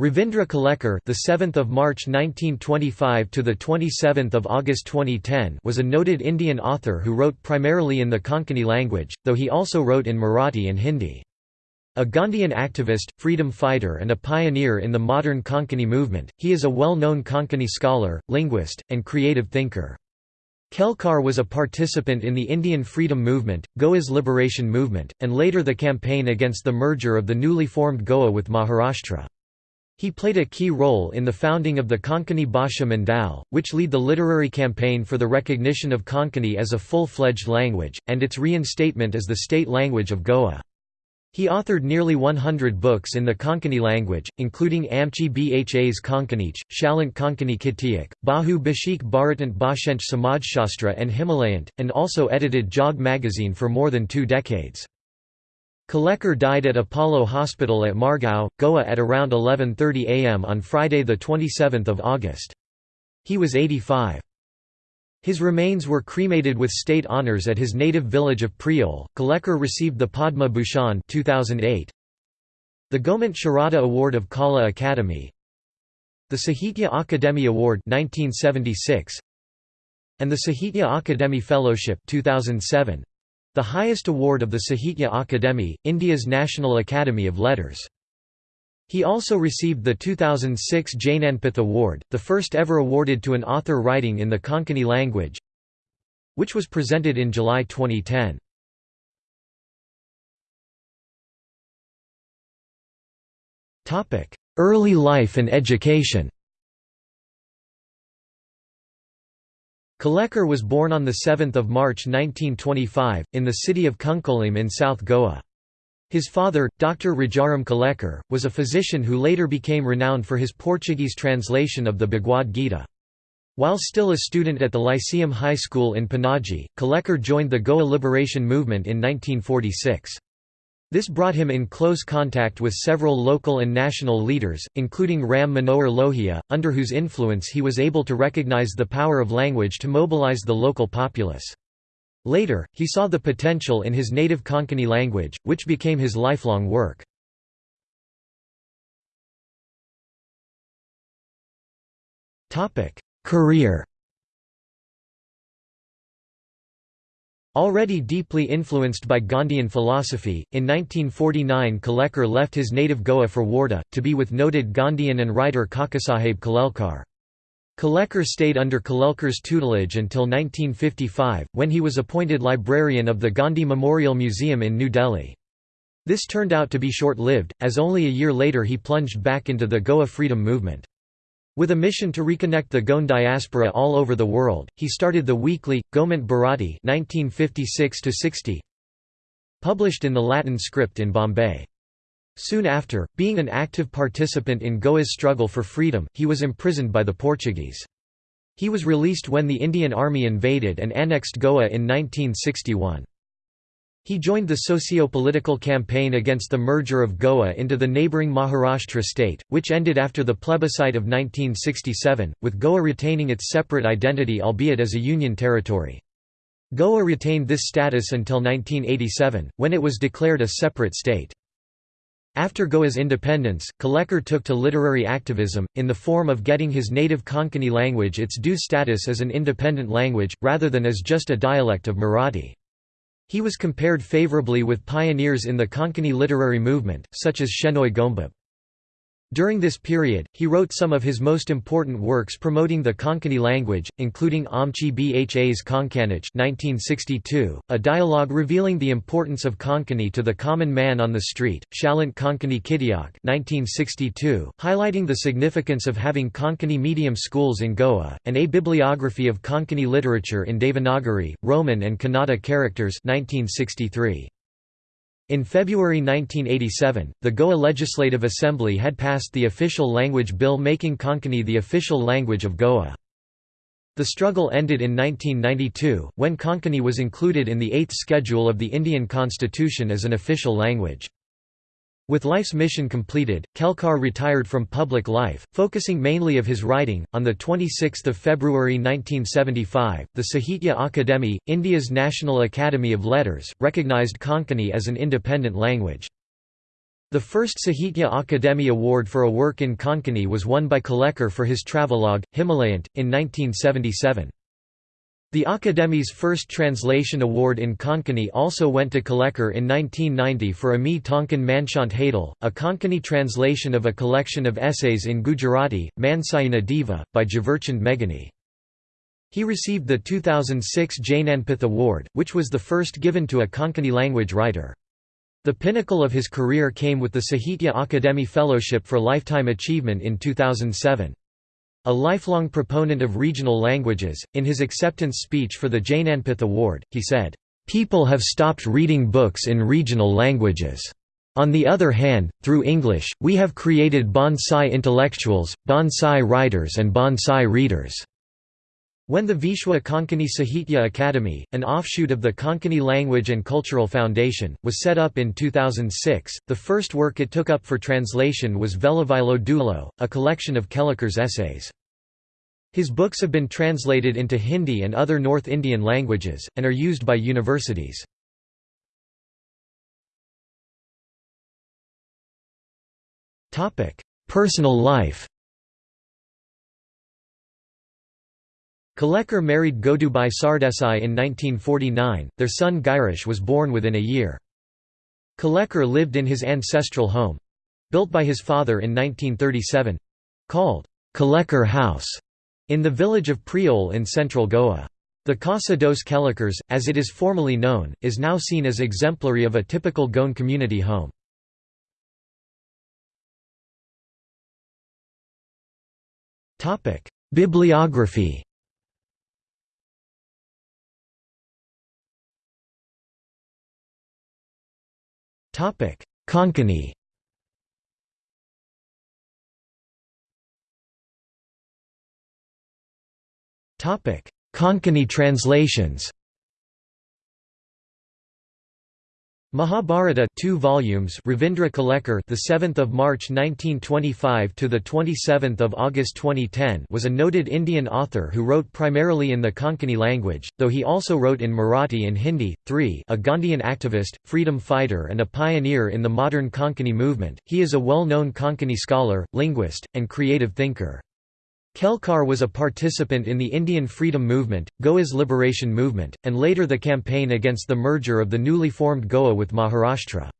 Ravindra Kelekar, the 7th of March 1925 to the 27th of August 2010, was a noted Indian author who wrote primarily in the Konkani language, though he also wrote in Marathi and Hindi. A Gandhian activist, freedom fighter and a pioneer in the modern Konkani movement, he is a well-known Konkani scholar, linguist, and creative thinker. Kelekar was a participant in the Indian freedom movement, Goa's liberation movement, and later the campaign against the merger of the newly formed Goa with Maharashtra. He played a key role in the founding of the Konkani Bhasha Mandal, which lead the literary campaign for the recognition of Konkani as a full-fledged language, and its reinstatement as the state language of Goa. He authored nearly 100 books in the Konkani language, including Amchi Bha's Konkanich, Shalant Konkani Kitiyak, Bahu Bashik Bharatant Bhashench Samajshastra and Himalayant, and also edited Jog magazine for more than two decades. Kelekar died at Apollo Hospital at Margao, Goa at around 11.30 am on Friday 27 August. He was 85. His remains were cremated with state honours at his native village of Priol. Kelekar received the Padma Bhushan 2008, the Gomant Sharada Award of Kala Academy, the Sahitya Akademi Award 1976, and the Sahitya Akademi Fellowship 2007, the highest award of the Sahitya Akademi, India's National Academy of Letters. He also received the 2006 Jnanpith Award, the first ever awarded to an author writing in the Konkani language, which was presented in July 2010. Early life and education Kelekar was born on 7 March 1925, in the city of Cuncolim in South Goa. His father, Dr. Rajaram Kelekar, was a physician who later became renowned for his Portuguese translation of the Bhagavad Gita. While still a student at the Lyceum High School in Panaji, Kelekar joined the Goa liberation movement in 1946. This brought him in close contact with several local and national leaders, including Ram Manohar Lohia, under whose influence he was able to recognize the power of language to mobilize the local populace. Later, he saw the potential in his native Konkani language, which became his lifelong work. Career Already deeply influenced by Gandhian philosophy, in 1949 Kelekar left his native Goa for Wardha, to be with noted Gandhian and writer Kakasaheb Kalelkar. Kelekar stayed under Kalelkar's tutelage until 1955, when he was appointed librarian of the Gandhi Memorial Museum in New Delhi. This turned out to be short-lived, as only a year later he plunged back into the Goa freedom movement. With a mission to reconnect the Goan diaspora all over the world, he started the weekly, Gomant Bharati 1956 published in the Latin script in Bombay. Soon after, being an active participant in Goa's struggle for freedom, he was imprisoned by the Portuguese. He was released when the Indian Army invaded and annexed Goa in 1961. He joined the socio-political campaign against the merger of Goa into the neighbouring Maharashtra state, which ended after the plebiscite of 1967, with Goa retaining its separate identity albeit as a union territory. Goa retained this status until 1987, when it was declared a separate state. After Goa's independence, Kelekar took to literary activism, in the form of getting his native Konkani language its due status as an independent language, rather than as just a dialect of Marathi. He was compared favorably with pioneers in the Konkani literary movement, such as Shenoi Goembab. During this period, he wrote some of his most important works promoting the Konkani language, including Amchi Bha's Konkanich 1962, a dialogue revealing the importance of Konkani to the common man on the street, Shalant Konkani 1962, highlighting the significance of having Konkani medium schools in Goa, and a bibliography of Konkani literature in Devanagari, Roman and Kannada characters 1963. In February 1987, the Goa Legislative Assembly had passed the official language bill making Konkani the official language of Goa. The struggle ended in 1992, when Konkani was included in the Eighth Schedule of the Indian Constitution as an official language. With life's mission completed, Kelekar retired from public life, focusing mainly of his writing. On the 26th of February 1975, the Sahitya Akademi, India's National Academy of Letters, recognized Konkani as an independent language. The first Sahitya Akademi Award for a work in Konkani was won by Kelekar for his travelogue, Himalayant, in 1977. The Akademi's first translation award in Konkani also went to Kelekar in 1990 for Ami Tonkan Manchant Hadal, a Konkani translation of a collection of essays in Gujarati, Mansayana Diva, by Jhaverchand Meghani. He received the 2006 Jnanpith Award, which was the first given to a Konkani language writer. The pinnacle of his career came with the Sahitya Akademi Fellowship for Lifetime Achievement in 2007. A lifelong proponent of regional languages, in his acceptance speech for the Jnanpith Award, he said, "...people have stopped reading books in regional languages. On the other hand, through English, we have created bonsai intellectuals, bonsai writers and bonsai readers." When the Vishwa Konkani Sahitya Academy, an offshoot of the Konkani Language and Cultural Foundation, was set up in 2006, the first work it took up for translation was Velavilo Dulo, a collection of Kelekar's essays. His books have been translated into Hindi and other North Indian languages, and are used by universities. Personal life Kelekar married Godubai Sardesai in 1949, their son Girish was born within a year. Kelekar lived in his ancestral home—built by his father in 1937—called Kelekar House, in the village of Priol in central Goa. The Casa dos Kelekars, as it is formally known, is now seen as exemplary of a typical Goan community home. Bibliography Topic: Konkani. Topic: Konkani translations. Mahabharata 2 volumes Ravindra Kelekar the 7th of March 1925 to the 27th of August 2010 was a noted Indian author who wrote primarily in the Konkani language though he also wrote in Marathi and Hindi. 3 a Gandhian activist freedom fighter and a pioneer in the modern Konkani movement he is a well-known Konkani scholar linguist and creative thinker Kelekar was a participant in the Indian freedom movement, Goa's liberation movement, and later the campaign against the merger of the newly formed Goa with Maharashtra.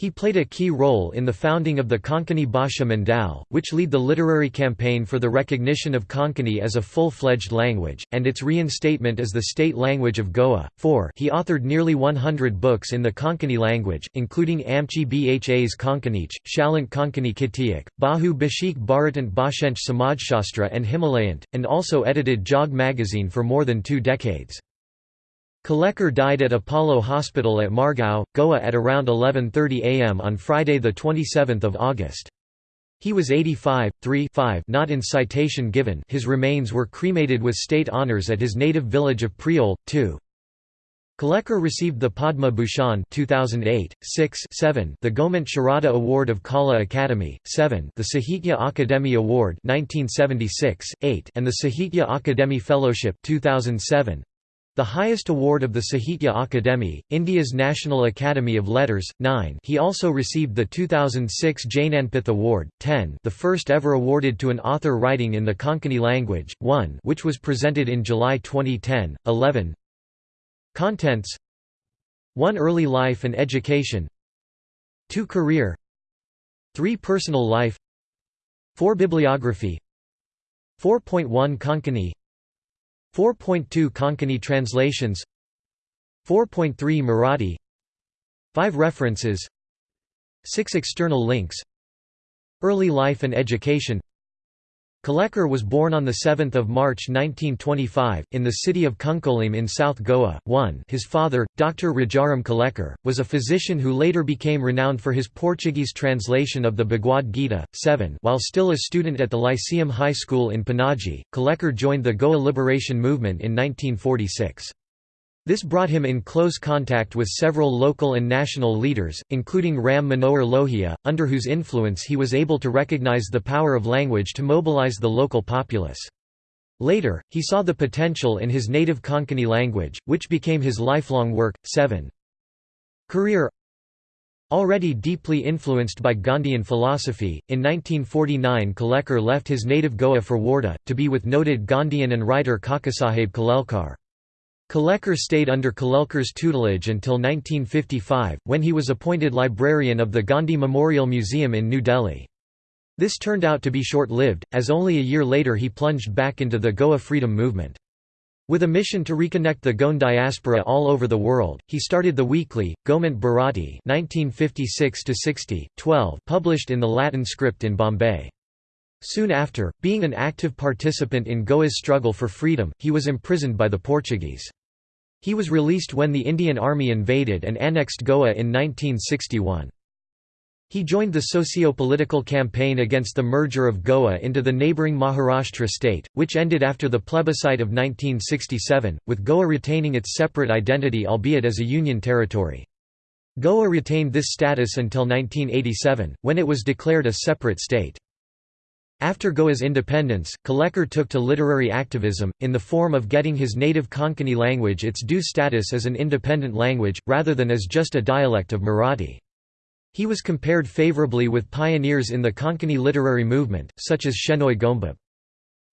He played a key role in the founding of the Konkani Bhasha Mandal, which lead the literary campaign for the recognition of Konkani as a full-fledged language, and its reinstatement as the state language of Goa. 4 He authored nearly 100 books in the Konkani language, including Amchi Bha's Konkanich, Shalant Konkani Kitiyak, Bahu Bashik Bharatant Bhashench Samajshastra and Himalayant, and also edited Jog magazine for more than two decades. Kelekar died at Apollo Hospital at Margao, Goa at around 11.30 am on Friday 27 August. He was 85, 3 5 not in citation given his remains were cremated with state honours at his native village of Priol, 2. Kelekar received the Padma Bhushan 2008, 6 7 the Gomant Sharada Award of Kala Academy, 7 the Sahitya Akademi Award 1976, 8 and the Sahitya Akademi Fellowship 2007, the highest award of the Sahitya Akademi, India's National Academy of Letters, 9 he also received the 2006 Jnanpith Award, 10 the first ever awarded to an author writing in the Konkani language, 1 which was presented in July 2010, 11 Contents. 1 Early life and education. 2 Career. 3 Personal life. 4 Bibliography. 4.1 Konkani 4.2 Konkani translations 4.3 Marathi 5 references 6 external links Early life and education Kelekar was born on 7 March 1925, in the city of Cuncolim in South Goa. 1 His father, Dr. Rajaram Kelekar, was a physician who later became renowned for his Portuguese translation of the Bhagavad Gita. 7 While still a student at the Lyceum High School in Panaji, Kelekar joined the Goa liberation movement in 1946. This brought him in close contact with several local and national leaders, including Ram Manohar Lohia, under whose influence he was able to recognize the power of language to mobilize the local populace. Later, he saw the potential in his native Konkani language, which became his lifelong work. 7. Career Already deeply influenced by Gandhian philosophy, in 1949 Kelekar left his native Goa for Wardha, to be with noted Gandhian and writer Kakasaheb Kalelkar. Kelekar stayed under Kalelkar's tutelage until 1955, when he was appointed librarian of the Gandhi Memorial Museum in New Delhi. This turned out to be short-lived, as only a year later he plunged back into the Goa freedom movement. With a mission to reconnect the Goan diaspora all over the world, he started the weekly, Gomant Bharati 1956 12, published in the Latin script in Bombay. Soon after, being an active participant in Goa's struggle for freedom, he was imprisoned by the Portuguese. He was released when the Indian Army invaded and annexed Goa in 1961. He joined the socio-political campaign against the merger of Goa into the neighbouring Maharashtra state, which ended after the plebiscite of 1967, with Goa retaining its separate identity albeit as a union territory. Goa retained this status until 1987, when it was declared a separate state. After Goa's independence, Kelekar took to literary activism, in the form of getting his native Konkani language its due status as an independent language, rather than as just a dialect of Marathi. He was compared favorably with pioneers in the Konkani literary movement, such as Shenoi Goembab.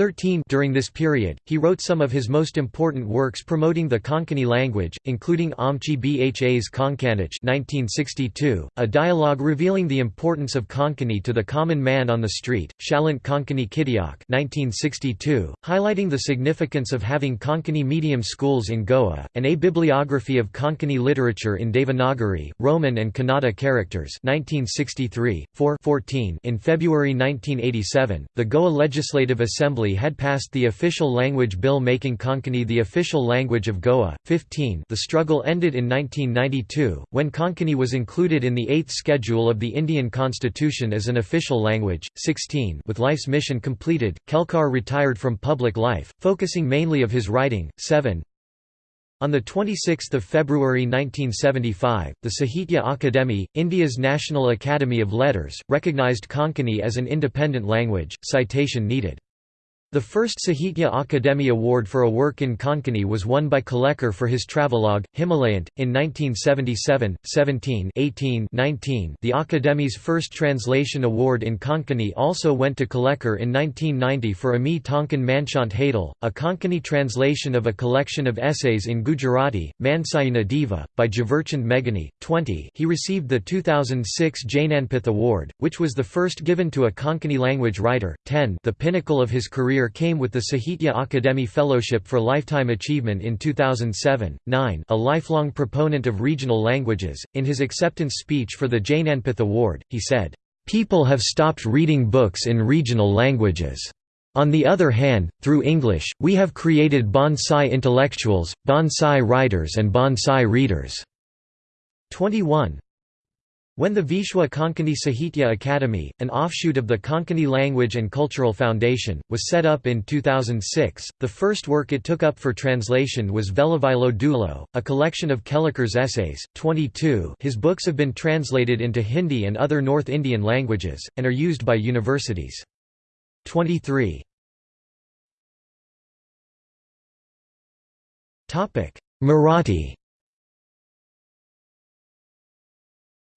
13 During this period, he wrote some of his most important works promoting the Konkani language, including Amchi Bha's Konkanich 1962, a dialogue revealing the importance of Konkani to the common man on the street, Shalant Konkani Kitiak 1962, highlighting the significance of having Konkani medium schools in Goa, and a bibliography of Konkani literature in Devanagari, Roman and Kannada characters 1963, 4 14 In February 1987, the Goa Legislative Assembly Assembly had passed the official language bill making Konkani the official language of Goa. 15 The struggle ended in 1992, when Konkani was included in the Eighth Schedule of the Indian Constitution as an official language. 16 With life's mission completed, Kelekar retired from public life, focusing mainly of his writing. 7 on 26 February 1975, the Sahitya Akademi, India's National Academy of Letters, recognized Konkani as an independent language. Citation needed. The first Sahitya Akademi Award for a work in Konkani was won by Kelekar for his travelogue, Himalayant, in 1977, 17 18 19 The Akademi's first translation award in Konkani also went to Kelekar in 1990 for Ami Tonkan Manchant Hadal, a Konkani translation of a collection of essays in Gujarati, Mansayana Diva, by Jhaverchand Meghani. 20 He received the 2006 Jnanpith Award, which was the first given to a Konkani language writer. 10 The pinnacle of his career career came with the Sahitya Akademi Fellowship for Lifetime Achievement in 2007. 9 A lifelong proponent of regional languages, in his acceptance speech for the Jnanpith Award, he said, "...people have stopped reading books in regional languages. On the other hand, through English, we have created bonsai intellectuals, bonsai writers and bonsai readers." 21 when the Vishwa Konkani Sahitya Academy, an offshoot of the Konkani Language and Cultural Foundation, was set up in 2006, the first work it took up for translation was Velavilo Dulo, a collection of Kelekar's essays. 22 His books have been translated into Hindi and other North Indian languages, and are used by universities. 23 Marathi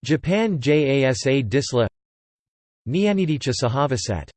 Japan JASA Disla Nyanidhicha Sahavasat